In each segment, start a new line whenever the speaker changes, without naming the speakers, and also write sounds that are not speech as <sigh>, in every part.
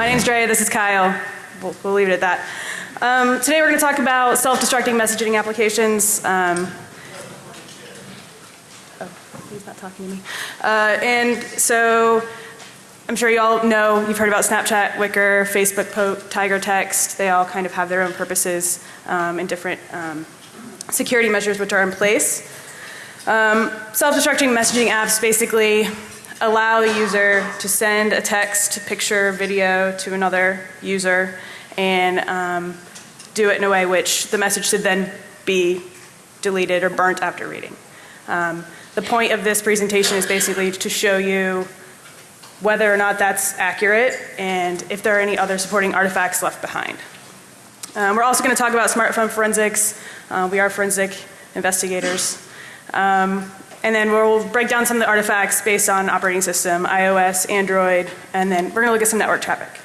My name's Drea, this is Kyle. We'll, we'll leave it at that. Um, today we're going to talk about self-destructing messaging applications. Um, oh, he's not talking to me. Uh, and so I'm sure you all know, you've heard about Snapchat, Wickr, Facebook Poke, Tiger Text. They all kind of have their own purposes um, and different um, security measures which are in place. Um, self-destructing messaging apps basically allow a user to send a text, picture, video to another user and um, do it in a way which the message should then be deleted or burnt after reading. Um, the point of this presentation is basically to show you whether or not that's accurate and if there are any other supporting artifacts left behind. Um, we're also going to talk about smartphone forensics. Uh, we are forensic investigators. Um, and then we'll break down some of the artifacts based on operating system, iOS, Android, and then we're going to look at some network traffic.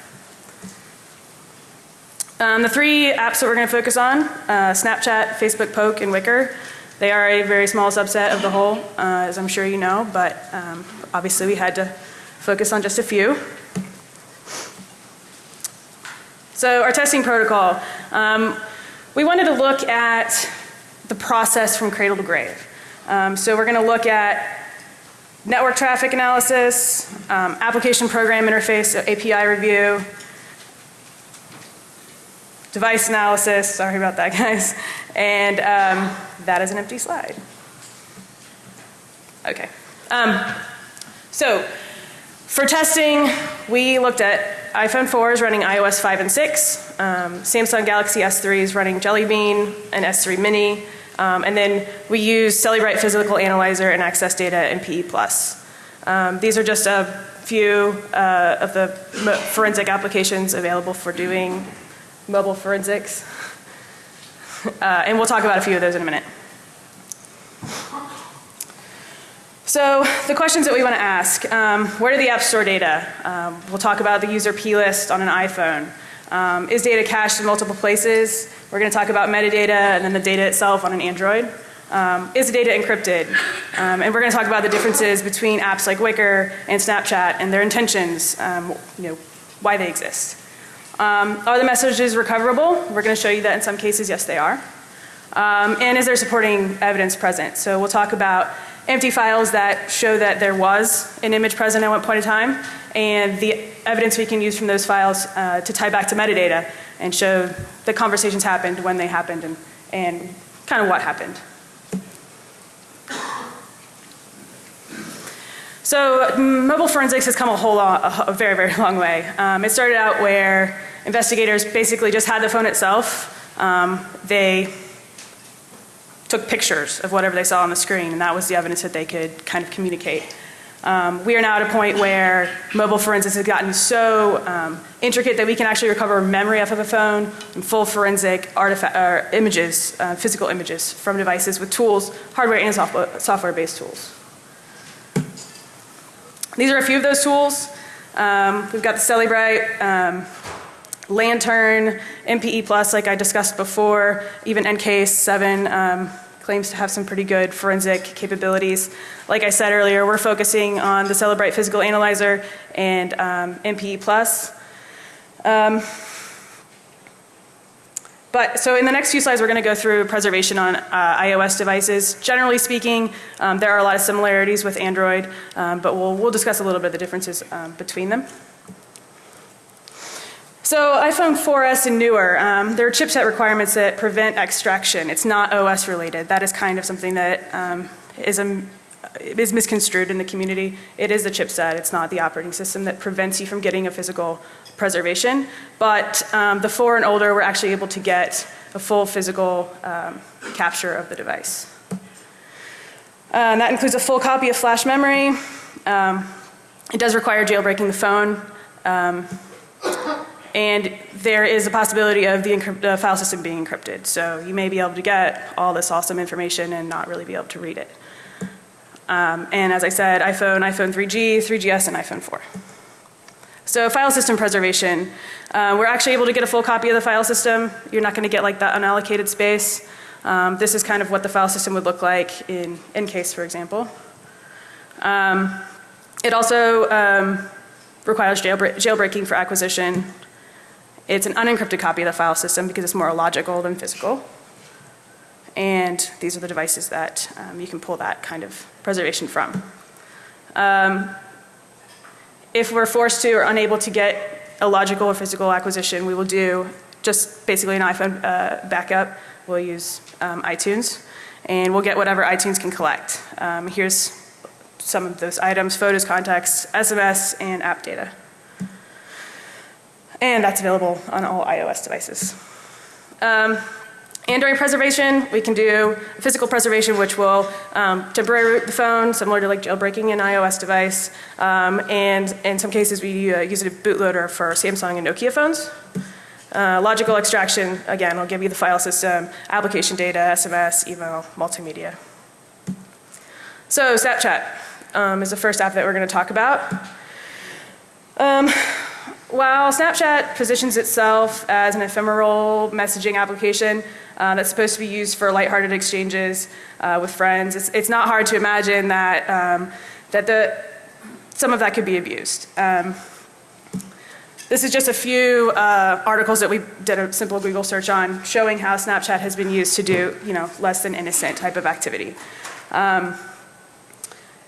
Um, the three apps that we're going to focus on, uh, Snapchat, Facebook Poke, and Wickr. they are a very small subset of the whole, uh, as I'm sure you know, but um, obviously we had to focus on just a few. So our testing protocol, um, we wanted to look at the process from cradle to grave. Um, so we're going to look at network traffic analysis, um, application program interface, so API review, device analysis, sorry about that <laughs> guys, and um, that is an empty slide. Okay. Um, so for testing, we looked at iPhone 4s running iOS 5 and 6, um, Samsung Galaxy S3s running Jelly Bean and S3 Mini, um, and then we use Cellebrite Physical Analyzer and Access Data and PE+. Um, these are just a few uh, of the forensic applications available for doing mobile forensics. <laughs> Uh, and we'll talk about a few of those in a minute. So the questions that we want to ask, um, where do the apps store data? Um, we'll talk about the user P list on an iPhone. Um, is data cached in multiple places? We're going to talk about metadata and then the data itself on an Android. Um, is the data encrypted? Um, and we're going to talk about the differences between apps like Wickr and Snapchat and their intentions, um, you know, why they exist. Um, are the messages recoverable? We're going to show you that in some cases, yes, they are. Um, and is there supporting evidence present? So we'll talk about empty files that show that there was an image present at one point in time and the evidence we can use from those files uh, to tie back to metadata and show the conversations happened, when they happened, and, and kind of what happened. So mobile forensics has come a whole lot, a very, very <laughs> long way. Um, it started out where investigators basically just had the phone itself. Um, they took pictures of whatever they saw on the screen and that was the evidence that they could kind of communicate. Um, we are now at a point where mobile forensics has gotten so um, intricate that we can actually recover memory off of a phone and full forensic artifact, uh, images, uh, physical images from devices with tools, hardware and software based tools. These are a few of those tools. Um, we've got the Cellebrite, um, Lantern, MPE Plus like I discussed before, even EnCase 7 um, claims to have some pretty good forensic capabilities. Like I said earlier, we're focusing on the Cellebrite Physical Analyzer and um, MPE Plus. Um, but so in the next few slides we're going to go through preservation on uh, iOS devices. Generally speaking, um, there are a lot of similarities with Android, um, but we'll, we'll discuss a little bit of the differences um, between them. So iPhone 4S and newer, um, there are chipset requirements that prevent extraction. It's not OS related. That is kind of something that um, is, a, is misconstrued in the community. It is the chipset. It's not the operating system that prevents you from getting a physical preservation. But um, the 4 and older were actually able to get a full physical um, capture of the device. And that includes a full copy of flash memory. Um, it does require jailbreaking the phone. And there is a possibility of the file system being encrypted. So you may be able to get all this awesome information and not really be able to read it. Um, and as I said, iPhone, iPhone 3G, 3GS, and iPhone 4. So file system preservation. Uh, we're actually able to get a full copy of the file system. You're not going to get like that unallocated space. Um, this is kind of what the file system would look like in EnCase, for example. Um, it also um, requires jailbreak- jailbreaking for acquisition. It's an unencrypted copy of the file system because it's more logical than physical. And these are the devices that um, you can pull that kind of preservation from. Um, if we're forced to or unable to get a logical or physical acquisition, we will do just basically an iPhone uh, backup. We'll use um, iTunes, and we'll get whatever iTunes can collect. Um, here's some of those items, photos, contacts, SMS, and app data. And that's available on all iOS devices. Um, and during preservation, we can do physical preservation, which will um, temporarily root the phone, similar to like jailbreaking an iOS device. Um, and in some cases, we uh, use a bootloader for Samsung and Nokia phones. Uh, logical extraction, again, will give you the file system, application data, SMS, email, multimedia. So Snapchat um, is the first app that we're going to talk about. Um, while Snapchat positions itself as an ephemeral messaging application uh, that's supposed to be used for lighthearted exchanges uh, with friends, it's, it's, not hard to imagine that, um, that the, some of that could be abused. Um, this is just a few uh, articles that we did a simple Google search on showing how Snapchat has been used to do, you know, less than innocent type of activity. Um,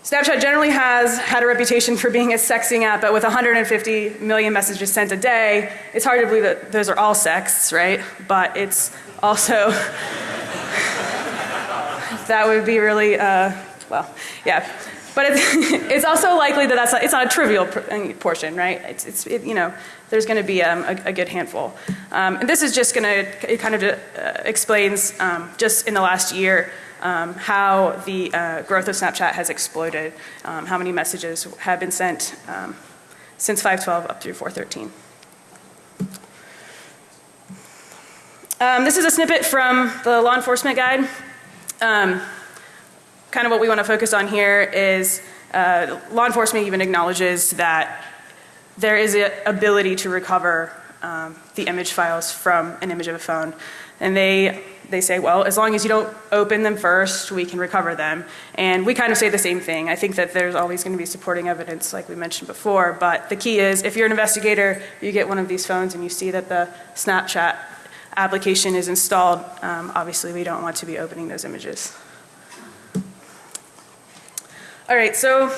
Snapchat generally has had a reputation for being a sexting app, but with 150 million messages sent a day, it's hard to believe that those are all sexts, right? But it's also, <laughs> that would be really, uh, well, yeah. But it's, <laughs> it's also likely that that's not, it's not a trivial uh, portion, right? It's, it's it, you know, there's going to be um, a, a, good handful. Um, and this is just going to, it kind of uh, explains um, just in the last year um, how the uh, growth of Snapchat has exploded, um, how many messages have been sent um, since 512 up through 413. Um, this is a snippet from the law enforcement guide. Um, kind of what we want to focus on here is uh, law enforcement even acknowledges that there is an ability to recover um, the image files from an image of a phone. And they they say, well, as long as you don't open them first, we can recover them. And we kind of say the same thing. I think that there's always going to be supporting evidence, like we mentioned before. But the key is if you're an investigator, you get one of these phones and you see that the Snapchat application is installed, um, obviously we don't want to be opening those images. All right, so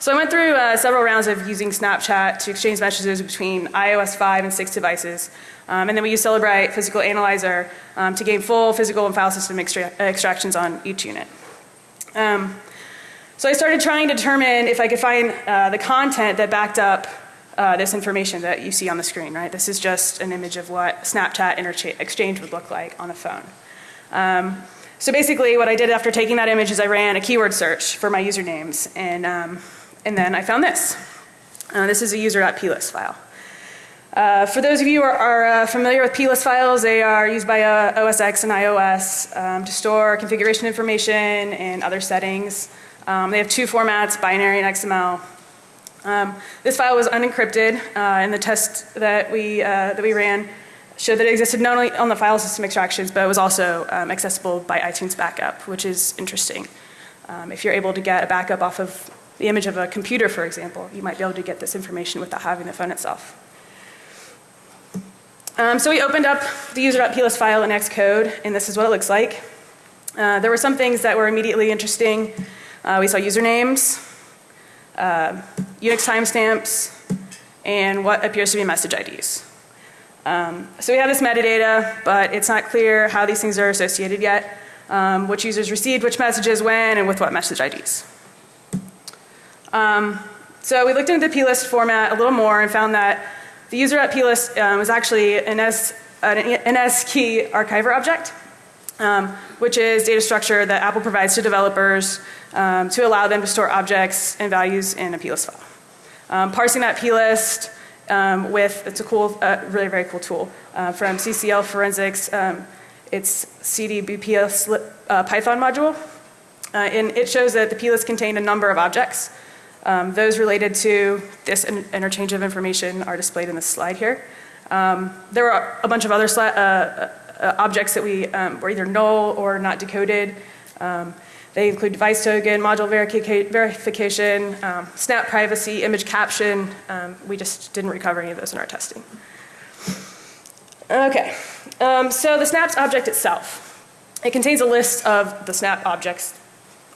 so I went through uh, several rounds of using Snapchat to exchange messages between iOS 5 and 6 devices. Um, and then we use Cellebrite Physical Analyzer um, to gain full physical and file system extra extractions on each unit. Um, so I started trying to determine if I could find uh, the content that backed up uh, this information that you see on the screen, right? This is just an image of what Snapchat exchange would look like on a phone. Um, so basically what I did after taking that image is I ran a keyword search for my usernames and, um, and then I found this. Uh, this is a user.plist file. Uh, for those of you who are, are uh, familiar with plist files, they are used by uh, OS X and iOS um, to store configuration information and other settings. Um, they have two formats, binary and XML. Um, this file was unencrypted uh, and the test that we, uh, that we ran showed that it existed not only on the file system extractions, but it was also um, accessible by iTunes backup, which is interesting. Um, if you're able to get a backup off of the image of a computer, for example, you might be able to get this information without having the phone itself. Um, so we opened up the user.plist file in Xcode, and this is what it looks like. Uh, there were some things that were immediately interesting. Uh, we saw usernames, uh, Unix timestamps, and what appears to be message IDs. Um, so we have this metadata, but it's not clear how these things are associated yet, um, which users received which messages when and with what message IDs. Um, so we looked into the plist format a little more and found that the user.plist um, was actually an, S, an NSKeyedArchiver object, um, which is data structure that Apple provides to developers um, to allow them to store objects and values in a plist file. Um, parsing that plist um, with, it's a cool, uh, really very cool tool uh, from CCL Forensics. Um, it's CDBPS uh, Python module. Uh, and it shows that the plist contained a number of objects. Um, those related to this in interchange of information are displayed in this slide here. Um, there are a bunch of other uh, uh, objects that we um, were either null or not decoded. Um, They include device token, module verica- verification, um, snap privacy, image caption. Um, we just didn't recover any of those in our testing. Okay, um, so the snaps object itself. It contains a list of the snap objects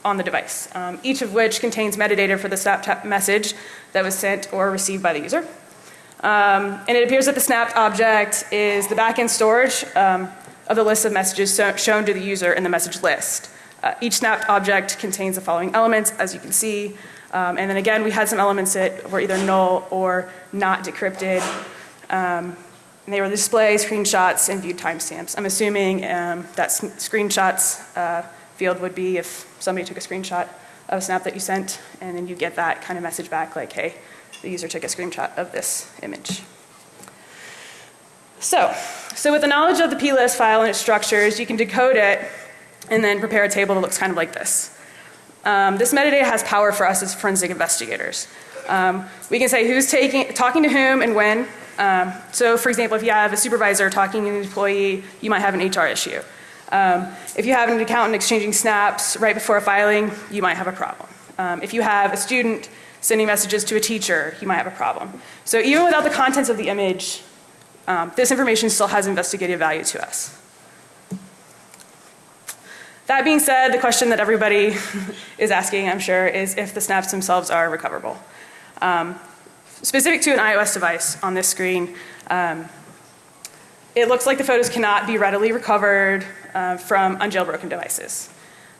on the device, um, each of which contains metadata for the snap message that was sent or received by the user. Um, and it appears that the snapped object is the backend storage um, of the list of messages so shown to the user in the message list. Uh, each snapped object contains the following elements, as you can see. Um, and then again, we had some elements that were either null or not decrypted. Um, and they were display, screenshots, and viewed timestamps. I'm assuming um, that screenshots uh, field would be if somebody took a screenshot of a snap that you sent, and then you get that kind of message back like, hey, the user took a screenshot of this image. So, so with the knowledge of the plist file and its structures, you can decode it and then prepare a table that looks kind of like this. Um, this metadata has power for us as forensic investigators. Um, we can say who's taking, talking to whom and when. Um, so for example, if you have a supervisor talking to an employee, you might have an HR issue. Um, if you have an accountant exchanging snaps right before a filing, you might have a problem. Um, if you have a student sending messages to a teacher, you might have a problem. So even without the contents of the image, um, this information still has investigative value to us. That being said, the question that everybody <laughs> is asking, I'm sure, is if the snaps themselves are recoverable. Um, specific to an iOS device on this screen, um, it looks like the photos cannot be readily recovered uh, from unjailbroken devices.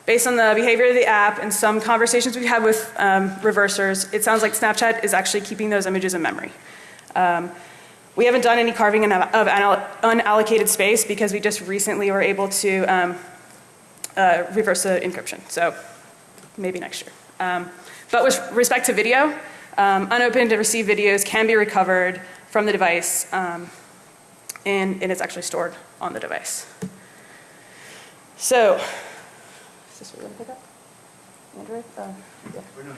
Based on the behavior of the app and some conversations we've had with um, reversers, it sounds like Snapchat is actually keeping those images in memory. Um, we haven't done any carving of unallocated space because we just recently were able to um, uh, reverse encryption. So maybe next year. Um, but with respect to video, um, unopened and received videos can be recovered from the device um, and, and it's actually stored on the device. So is this what we're going to pick up? Android? Uh, yeah.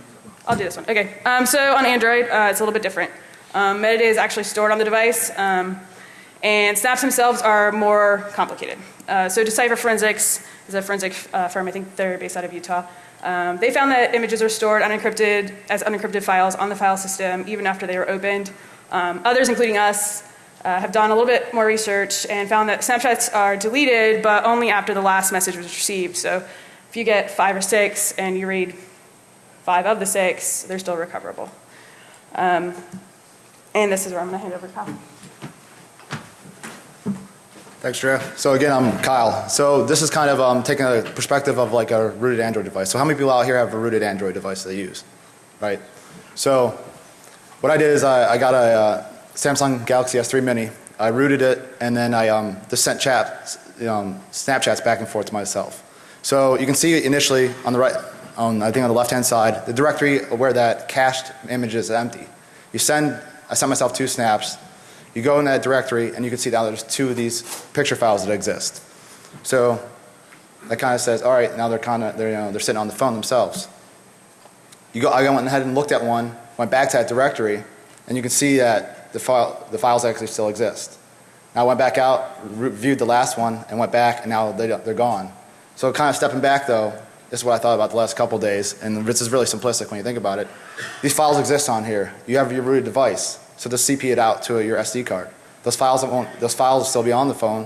I'll do this one. Okay. Um, so on Android, uh, it's a little bit different. Um, metadata is actually stored on the device, um, and snaps themselves are more complicated. Uh, so Decipher Forensics is a forensic uh, firm. I think they're based out of Utah. Um, they found that images are stored unencrypted as unencrypted files on the file system even after they were opened. Um, others, including us, uh, have done a little bit more research and found that snapshots are deleted, but only after the last message was received. So if you get five or six and you read five of the six, they're still recoverable. Um, and this is where I'm going to hand over to Kyle.
Thanks, Drea. So again, I'm Kyle. So this is kind of um, taking a perspective of like a rooted Android device. So how many people out here have a rooted Android device they use, right? So what I did is I, I got a uh, Samsung Galaxy S3 Mini. I rooted it and then I um, just sent chat, um, Snapchats back and forth to myself. So you can see initially on the right, on I think on the left hand side, the directory where that cached image is empty. You send, I sent myself two snaps. You go in that directory and you can see now there's two of these picture files that exist. So that kind of says, all right, now they're kind of, they're, you know, they're sitting on the phone themselves. You go, I went ahead and looked at one, went back to that directory, and you can see that the, file, the files actually still exist. Now I went back out, reviewed the last one, and went back, and now they, they're gone. So kind of stepping back though, this is what I thought about the last couple days, and this is really simplistic when you think about it. These files exist on here. You have your rooted device, so just CP it out to your SD card. Those files won't, those files will still be on the phone,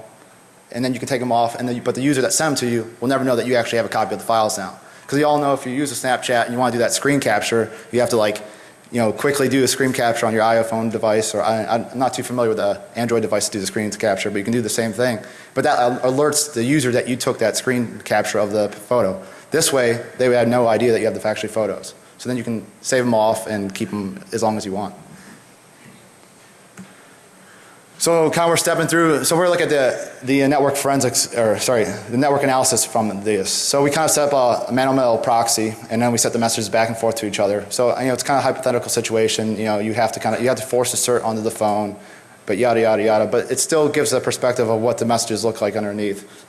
and then you can take them off, and then you, but the user that sent them to you will never know that you actually have a copy of the files now. Because you all know if you use a Snapchat and you want to do that screen capture, you have to like you know, quickly do a screen capture on your iPhone device, or I, am not too familiar with the Android device to do the screen capture, but you can do the same thing. But that alerts the user that you took that screen capture of the photo. This way, they would have no idea that you have the factory photos. So then you can save them off and keep them as long as you want. So kind of we're stepping through, so we're looking at the, the network forensics, or sorry, the network analysis from this. So we kind of set up a, man-on-mail proxy and then we set the messages back and forth to each other. So you know, it's kind of a hypothetical situation, you know, you have to kind of, you have to force a cert onto the phone, but yada yada yada, but it still gives a perspective of what the messages look like underneath.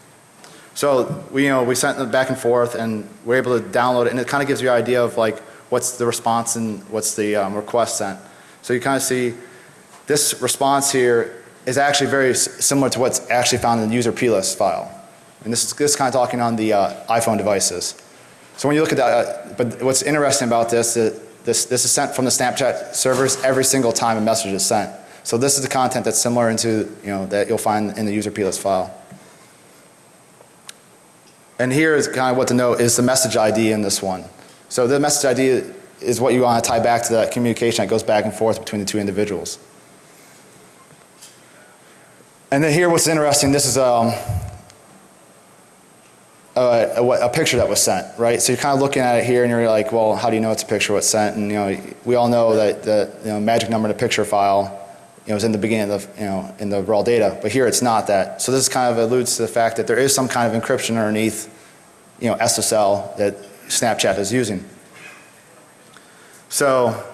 So we, you know, we sent them back and forth and we're able to download it and it kind of gives you an idea of like what's the response and what's the um, request sent. So you kind of see this response here is actually very similar to what's actually found in the user plist file. And this is, this is kind of talking on the uh, iPhone devices. So when you look at that, uh, but what's interesting about this, is this, this is sent from the Snapchat servers every single time a message is sent. So this is the content that's similar into, you know, that you'll find in the user plist file. And here is kind of what to note is the message ID in this one. So the message ID is what you want to tie back to that communication that goes back and forth between the two individuals. And then here what's interesting, this is um, a, a, picture that was sent, right? So you're kind of looking at it here and you're like, well, how do you know it's a picture what's sent? And you know, we all know that the you know, magic number in a picture file you know, is in the beginning of the, you know, in the raw data, but here it's not that. So this kind of alludes to the fact that there is some kind of encryption underneath, you know, SSL that Snapchat is using. So,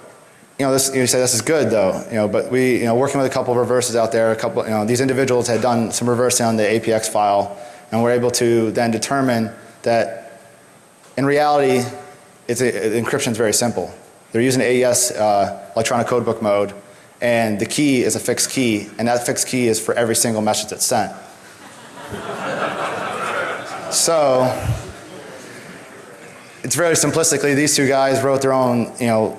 you know, this, you say this is good though, you know, but we, you know, working with a couple of reverses out there, a couple, you know, these individuals had done some reversing on the APX file and were able to then determine that in reality, it's a, encryption is very simple. They're using AES uh, electronic codebook mode and the key is a fixed key and that fixed key is for every single message that's sent. <laughs> so it's very simplistically, these two guys wrote their own, you know,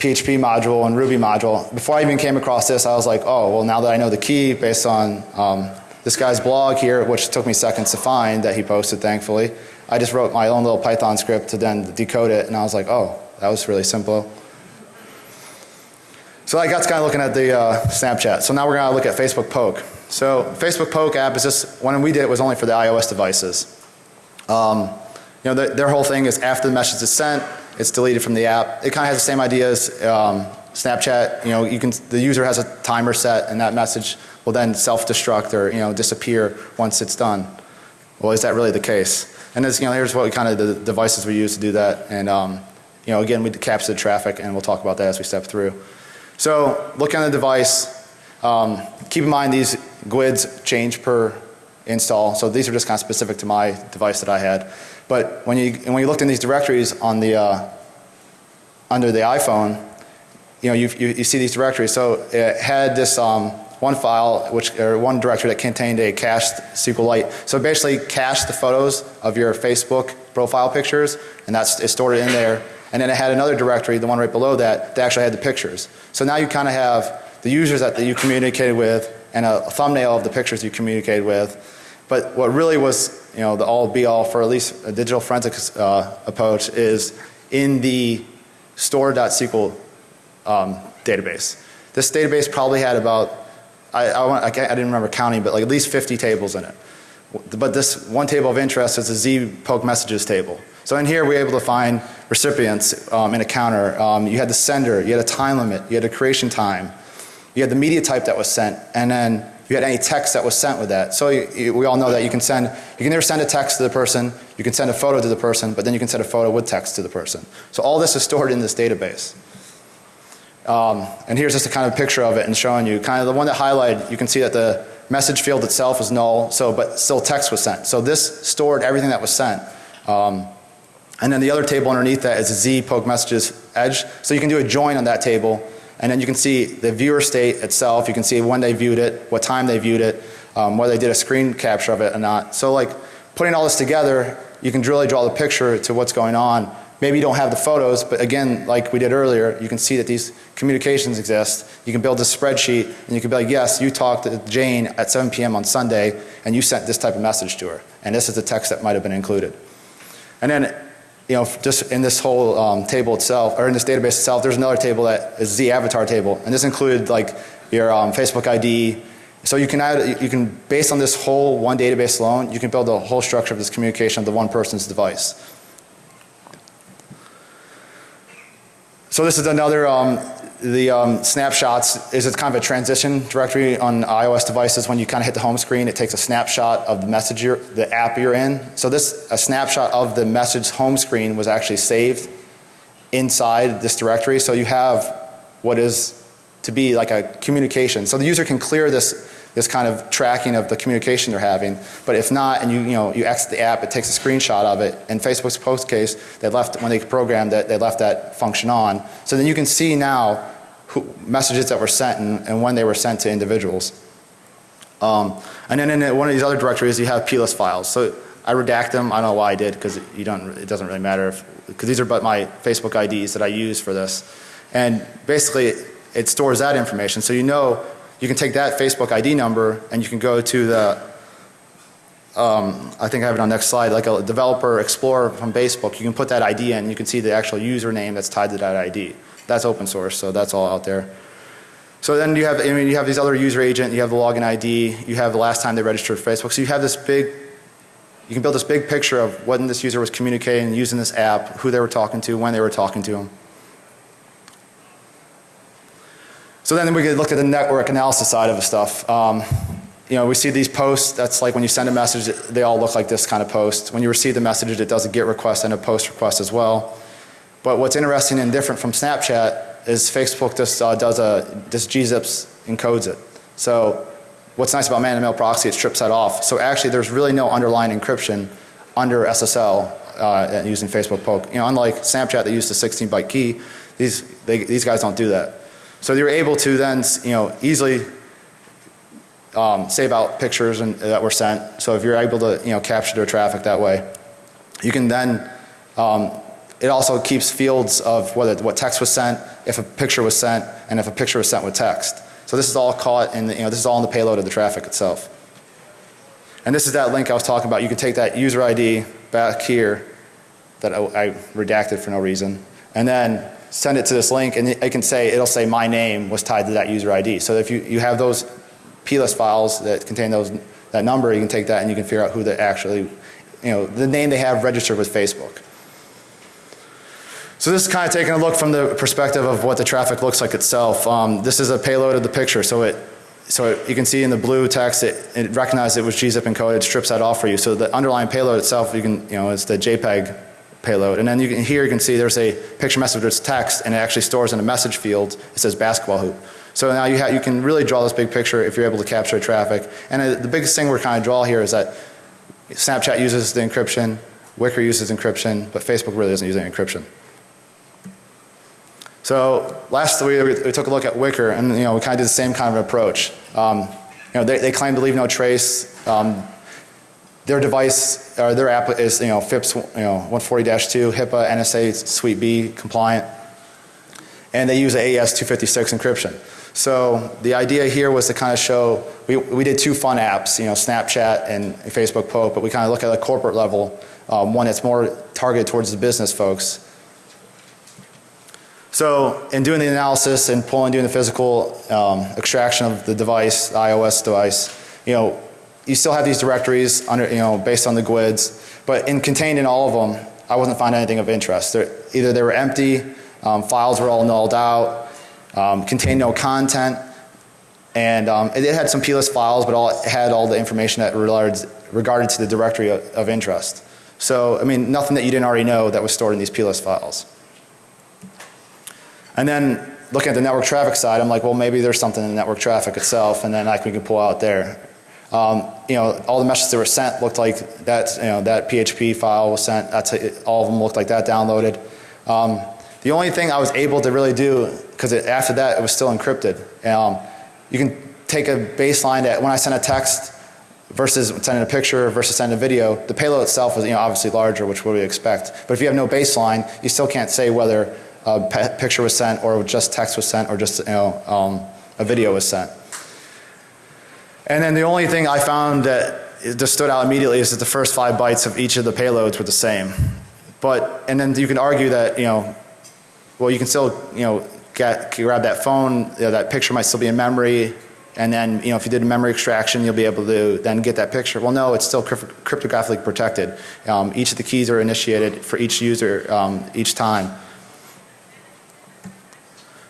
PHP module and Ruby module. Before I even came across this, I was like, oh, well, now that I know the key based on um, this guy's blog here, which took me seconds to find that he posted, thankfully, I just wrote my own little Python script to then decode it, and I was like, oh, that was really simple. So I got kind of looking at the uh, Snapchat. So now we're going to look at Facebook Poke. So Facebook Poke app is just, when we did it was only for the iOS devices. Um, you know, the, their whole thing is after the message is sent, it's deleted from the app. It kind of has the same idea as um, Snapchat. You know, you can, the user has a timer set and that message will then self-destruct or, you know, disappear once it's done. Well, is that really the case? And this, you know, here's what we kind of, the devices we use to do that. And, um, you know, again, we capture the traffic and we'll talk about that as we step through. So look on the device. Um, keep in mind these GUIDs change per install. So these are just kind of specific to my device that I had. But when you, when you looked in these directories on the, uh, under the iPhone, you know, you, you, see these directories. So it had this um, one file, which, or one directory that contained a cached SQLite. So basically cached the photos of your Facebook profile pictures and that's, it stored in there. And then it had another directory, the one right below that, that actually had the pictures. So now you kind of have the users that, that you communicated with and a, a thumbnail of the pictures you communicated with. But what really was you know, the all be all for at least a digital forensics uh, approach is in the store.sql um, database. This database probably had about, I, I, want, I, didn't remember counting, but like at least 50 tables in it. But this one table of interest is a Z poke messages table. So in here we were able to find recipients um, in a counter. Um, you had the sender, you had a time limit, you had a creation time, you had the media type that was sent, and then you had any text that was sent with that. So you, you, we all know that you can send, you can either send a text to the person, you can send a photo to the person, but then you can send a photo with text to the person. So all this is stored in this database. Um, and here's just a kind of picture of it and showing you kind of the one that highlighted, you can see that the message field itself is null, so but still text was sent. So this stored everything that was sent. Um, and then the other table underneath that is Z poke messages edge. So you can do a join on that table and then you can see the viewer state itself. You can see when they viewed it, what time they viewed it, um, whether they did a screen capture of it or not. So like putting all this together, you can really draw the picture to what's going on. Maybe you don't have the photos, but again, like we did earlier, you can see that these communications exist. You can build a spreadsheet and you can be like, yes, you talked to Jane at 7 p.m. on Sunday and you sent this type of message to her. And this is the text that might have been included. And then you know, just in this whole um, table itself, or in this database itself, there's another table that is the avatar table, and this included like your um, Facebook ID. So you can add, you can, based on this whole one database alone, you can build a whole structure of this communication of the one person's device. So this is another um, the um, snapshots is it's kind of a transition directory on iOS devices. When you kind of hit the home screen, it takes a snapshot of the message you're, the app you're in. So this, a snapshot of the message home screen was actually saved inside this directory. So you have what is to be like a communication. So the user can clear this this kind of tracking of the communication they're having. But if not, and you, you know, you exit the app, it takes a screenshot of it. In Facebook's post case, they left, when they programmed it, they left that function on. So then you can see now who, messages that were sent and, and, when they were sent to individuals. Um, and then in one of these other directories, you have plist files. So I redact them. I don't know why I did because you don't. It doesn't really matter because these are but my Facebook IDs that I use for this, and basically it stores that information. So you know you can take that Facebook ID number and you can go to the. Um, I think I have it on next slide. Like a developer explorer from Facebook, you can put that ID in. And you can see the actual username that's tied to that ID. That's open source, so that's all out there. So then you have, I mean, you have these other user agent, you have the login ID, you have the last time they registered Facebook. So you have this big, you can build this big picture of when this user was communicating, using this app, who they were talking to, when they were talking to them. So then we could look at the network analysis side of the stuff. Um, you know, we see these posts, that's like when you send a message, they all look like this kind of post. When you receive the message, it does a GET request and a POST request as well. But what's interesting and different from Snapchat is Facebook just uh, does a, this gzips encodes it. So what's nice about man-to-mail proxy, it strips that off. So actually there's really no underlying encryption under SSL uh, using Facebook Poke. You know, unlike Snapchat that used a 16 byte key, these, they, these guys don't do that. So you're able to then, you know, easily um, save out pictures and, that were sent. So if you're able to, you know, capture their traffic that way, you can then um, it also keeps fields of whether what text was sent, if a picture was sent, and if a picture was sent with text. So this is all caught in the, you know, this is all in the payload of the traffic itself. And this is that link I was talking about. You can take that user ID back here that I, I redacted for no reason, and then send it to this link, and it can say, it'll say my name was tied to that user ID. So if you, you have those plist files that contain those, that number, you can take that and you can figure out who the actually, you know, the name they have registered with Facebook. So this is kind of taking a look from the perspective of what the traffic looks like itself. Um, this is a payload of the picture, so it so it, you can see in the blue text it, it recognizes it was gzip encoded, strips that off for you. So the underlying payload itself, you can you know, it's the JPEG payload, and then you can here you can see there's a picture message with text, and it actually stores in a message field. It says basketball hoop. So now you have you can really draw this big picture if you're able to capture traffic. And uh, the biggest thing we're kind of draw here is that Snapchat uses the encryption, Wickr uses encryption, but Facebook really isn't using encryption. So last we, we took a look at Wickr and you know we kind of did the same kind of approach. Um, you know they, they claim to leave no trace. Um, their device or their app is you know FIPS you know 140-2 HIPAA NSA Suite B compliant, and they use AES 256 encryption. So the idea here was to kind of show we we did two fun apps you know Snapchat and Facebook Poke, but we kind of look at a corporate level, um, one that's more targeted towards the business folks. So in doing the analysis and pulling, doing the physical um, extraction of the device, the iOS device, you know, you still have these directories under, you know, based on the GUIDs, but in contained in all of them, I wasn't finding anything of interest. They're, either they were empty, um, files were all nulled out, um, contained no content, and um, it, had some plist files, but all, it had all the information that regarded, regarded to the directory of, of interest. So, I mean, nothing that you didn't already know that was stored in these plist files. And then looking at the network traffic side, I'm like, well, maybe there's something in the network traffic itself, and then I can pull out there. Um, you know, all the messages that were sent looked like that, you know, that PHP file was sent. That's all of them looked like that downloaded. Um, the only thing I was able to really do, because after that it was still encrypted. Um, you can take a baseline that when I send a text versus sending a picture versus sending a video, the payload itself is you know obviously larger, which we would expect. But if you have no baseline, you still can't say whether a picture was sent or just text was sent or just you know um, a video was sent. And then the only thing I found that just stood out immediately is that the first five bytes of each of the payloads were the same. But and then you can argue that you know, well you can still you know get grab that phone, you know, that picture might still be in memory, and then you know if you did a memory extraction you'll be able to then get that picture. Well no, it's still cryptographically protected. Um, each of the keys are initiated for each user um, each time.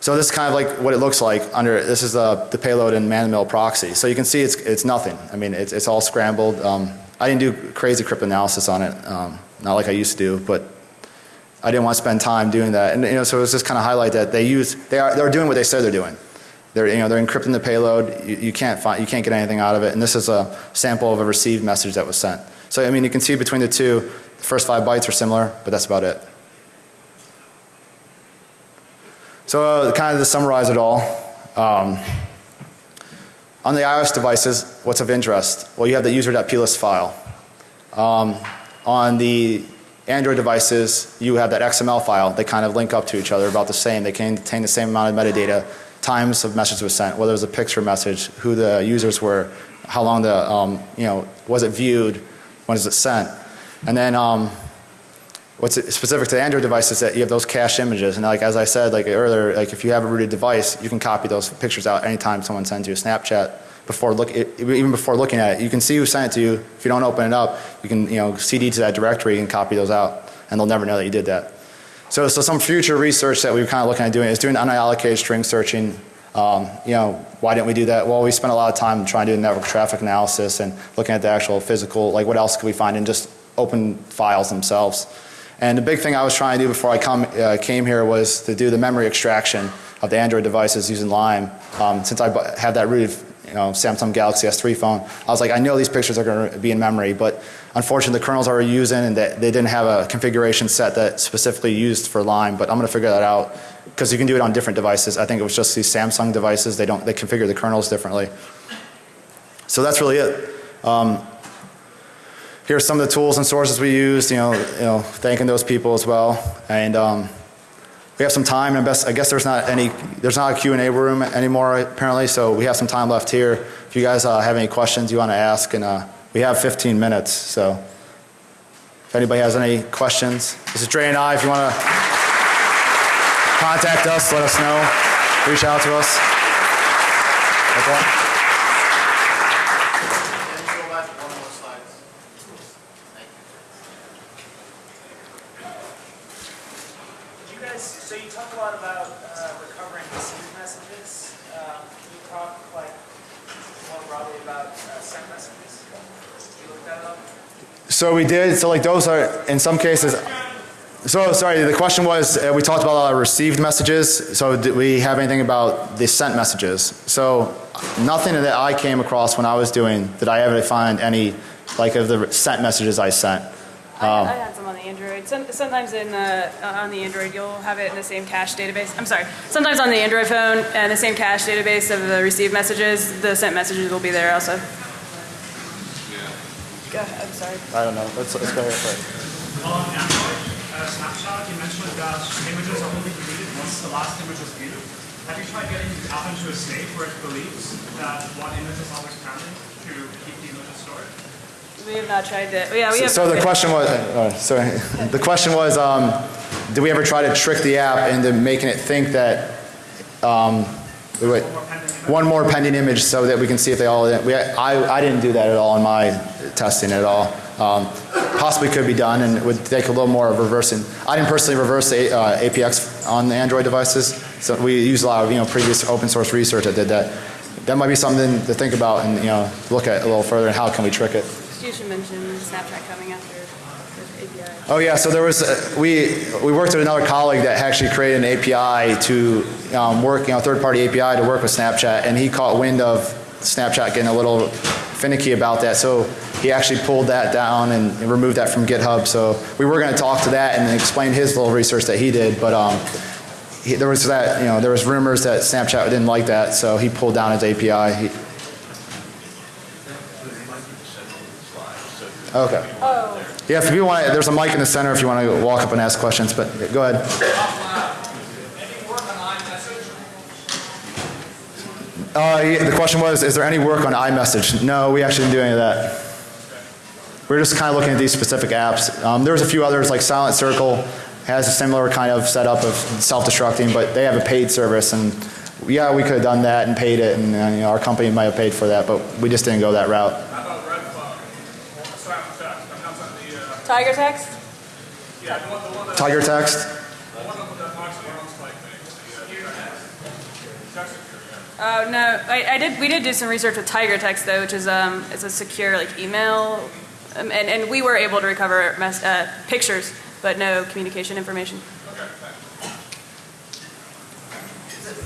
So this is kind of like what it looks like under, this is the, the payload in man-to-mill proxy. So you can see it's, it's nothing. I mean, it's, it's all scrambled. Um, I didn't do crazy cryptanalysis on it, um, not like I used to do, but I didn't want to spend time doing that. And you know, so it was just kind of highlight that they use, they are, they're doing what they said they're doing. They're, you know, they're encrypting the payload. You, you can't find, you can't get anything out of it. And this is a sample of a received message that was sent. So I mean, you can see between the two, the first five bytes are similar, but that's about it. So uh, kind of to summarize it all, um, on the iOS devices, what's of interest? Well, you have the user.plist file. um, on the Android devices, you have that XML file. They kind of link up to each other about the same. They contain the same amount of metadata, times of messages were sent, whether it was a picture message, who the users were, how long the, um, you know, was it viewed, when is it sent. And then um, what's specific to Android device is that you have those cache images. And like as I said like earlier, like if you have a rooted device, you can copy those pictures out anytime someone sends you a Snapchat before look even before looking at it. You can see who sent it to you. If you don't open it up, you can you know CD to that directory and copy those out, and they'll never know that you did that. So, so some future research that we were kind of looking at doing is doing unallocated string searching. Um, you know, why didn't we do that? Well, we spent a lot of time trying to do network traffic analysis and looking at the actual physical, like what else could we find in just open files themselves. And the big thing I was trying to do before I come, uh, came here was to do the memory extraction of the Android devices using Lime. Um, since I have that rooted you know, Samsung Galaxy S3 phone, I was like, I know these pictures are going to be in memory, but unfortunately the kernels I were using and they, they didn't have a configuration set that specifically used for Lime, but I'm going to figure that out because you can do it on different devices. I think it was just these Samsung devices, they don't, they configure the kernels differently. So that's really it. Um, here's some of the tools and sources we used, you know, you know thanking those people as well. And um, we have some time and best, I guess there's not any, there's not a Q&A room anymore apparently, so we have some time left here. If you guys uh, have any questions you want to ask, and uh, we have 15 minutes, so if anybody has any questions, this is Dre and I. If you want to contact us, let us know, reach out to us. Okay.
Can you go back one more slide? Thank you.
You guys, so you talk a lot about uh, recovering received messages. Um, Can you talk like more broadly about uh, sent messages? You looked that up?
So we did, so like those are, in some cases, so sorry, the question was, uh, we talked about our received messages, so did we have anything about the sent messages? So nothing that I came across when I was doing, did I ever find any, like of the sent messages I sent?
I, I had some on the Android. Some, sometimes in the, uh, on the Android, you'll have it in the same cache database. I'm sorry. Sometimes on the Android phone and the same cache database of the received messages, the sent messages will be there also. Go ahead. I'm sorry.
I don't know, let's, let's go here first.
On Android uh, Snapshot, you mentioned that images are only deleted once the last image is viewed. Have you tried getting the app into a state where it believes that one image is always pending to keep the image stored?
We have not tried that. Yeah, we
So-
have.
So the question was, uh, sorry, <laughs> the question was, um, did we ever try to trick the app into making it think that, um, wait, one more pending image so that we can see if they all, we, I, I didn't do that at all in my testing at all. Um, possibly could be done and it would take a little more of reversing. I didn't personally reverse the uh, APX on the Android devices, so we use a lot of, you know, previous open source research that did that. That might be something to think about and, you know, look at a little further and how can we trick it.
You should mention Snapchat coming after.
Oh yeah, so there was, uh, we, we worked with another colleague that actually created an API to um, work, you know, third-party API to work with Snapchat, and he caught wind of Snapchat getting a little finicky about that, so he actually pulled that down and removed that from GitHub, so we were gonna talk to that and explain his little research that he did, but um, he, there was that, you know, there was rumors that Snapchat didn't like that, so he pulled down his API. He- Okay. Yeah, if you want, there's a mic in the center if you want to walk up and ask questions, but go ahead. Uh, yeah, the question was, is there any work on iMessage? No, we actually didn't do any of that. We're just kind of looking at these specific apps. Um, there was a few others, like Silent Circle has a similar kind of setup of self-destructing, but they have a paid service, and yeah, we could have done that and paid it, and you know, our company might have paid for that, but we just didn't go that route.
How about Red Cloud? Sorry, I'm sorry, I'm not on the, uh,
Tiger text?
yeah, the one, the one
Tiger Text?
the one that talks about like things, the, uh, text secure, yeah.
Oh no, I, I did. We did do some research with Tiger Text though, which is um, it's a secure like email, um, and and we were able to recover mess, uh, pictures, but no communication information.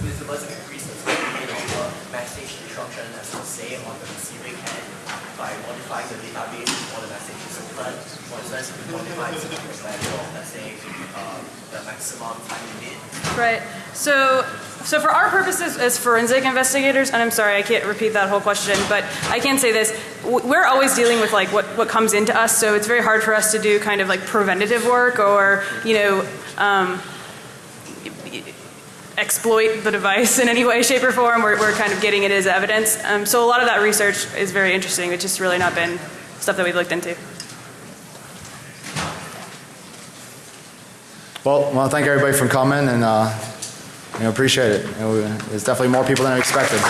With the the the by modifying the database before the message is But what is that, quantify something like let's say, uh, the maximum time limit
Right. So, so for our purposes as forensic investigators, and I'm sorry, I can't repeat that whole question, but I can say this: we're always dealing with like what what comes into us. So it's very hard for us to do kind of like preventative work or you know. Um, exploit the device in any way, shape, or form. We're, we're kind of getting it as evidence. Um, so a lot of that research is very interesting. It's just really not been stuff that we've looked into.
Well, I want to thank everybody for coming and, uh, you know, appreciate it. You know, There's definitely more people than I expected.